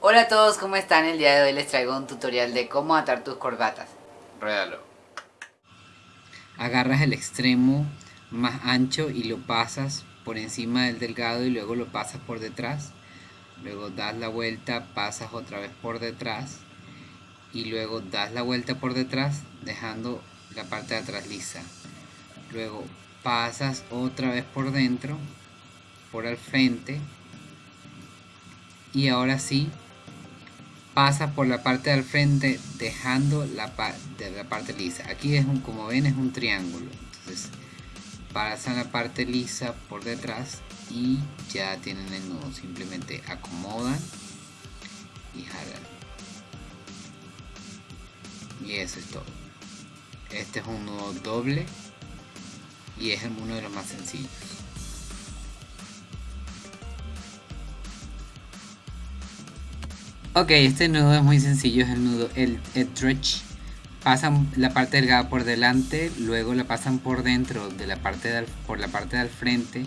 Hola a todos, ¿cómo están? El día de hoy les traigo un tutorial de cómo atar tus corbatas. Ruédalo. Agarras el extremo más ancho y lo pasas por encima del delgado y luego lo pasas por detrás. Luego das la vuelta, pasas otra vez por detrás y luego das la vuelta por detrás dejando la parte de atrás lisa. Luego pasas otra vez por dentro, por al frente y ahora sí pasa por la parte del frente dejando la, parte lisa. Aquí es un como ven es un triángulo. Entonces pasan la parte lisa por detrás y ya tienen el nudo. Simplemente acomodan y jalan. Y eso es todo. Este es un nudo doble y es uno de los más sencillos Ok, este nudo es muy sencillo, es el nudo, el, stretch. Pasan la parte delgada por delante, luego la pasan por dentro de la parte por la parte del frente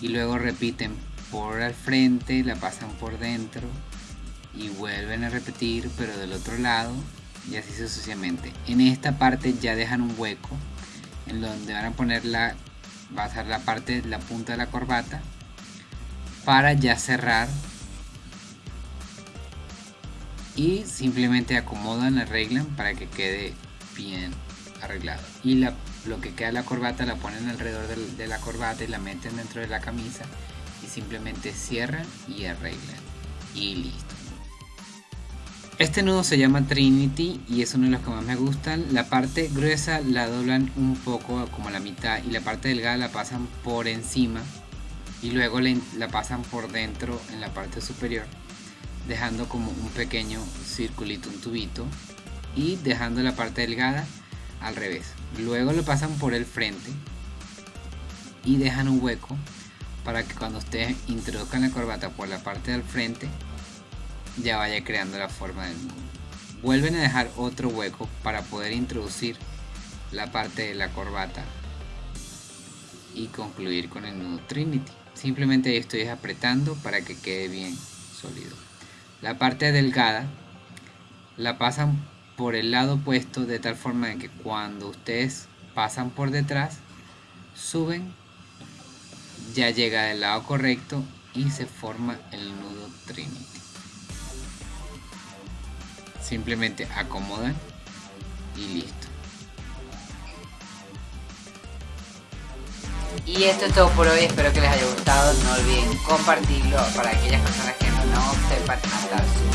y luego repiten por al frente, la pasan por dentro y vuelven a repetir pero del otro lado y así sucesivamente. En esta parte ya dejan un hueco en donde van a poner la, va a ser la parte, la punta de la corbata para ya cerrar y simplemente acomodan, arreglan para que quede bien arreglado. Y la, lo que queda la corbata la ponen alrededor de, la corbata y la meten dentro de la camisa y simplemente cierran y arreglan. Y listo. Este nudo se llama Trinity y es uno de los que más me gustan. La parte gruesa la doblan un poco como la mitad y la parte delgada la pasan por encima y luego la pasan por dentro en la parte superior dejando como un pequeño circulito, un tubito y dejando la parte delgada al revés. Luego lo pasan por el frente y dejan un hueco para que cuando ustedes introduzcan la corbata por la parte del frente ya vaya creando la forma del nudo. Vuelven a dejar otro hueco para poder introducir la parte de la corbata y concluir con el nudo Trinity. Simplemente estoy apretando para que quede bien sólido. La parte delgada la pasan por el lado opuesto de tal forma que cuando ustedes pasan por detrás, suben, ya llega del lado correcto y se forma el nudo Trinity. Simplemente acomodan y listo. Y esto es todo por hoy, espero que les haya gustado, no olviden compartirlo para aquellas personas que